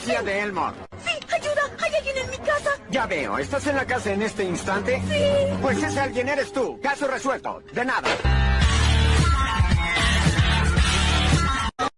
de Elmore. Sí, ayuda. Hay alguien en mi casa. Ya veo. ¿Estás en la casa en este instante? Sí. Pues ese alguien eres tú. Caso resuelto. De nada.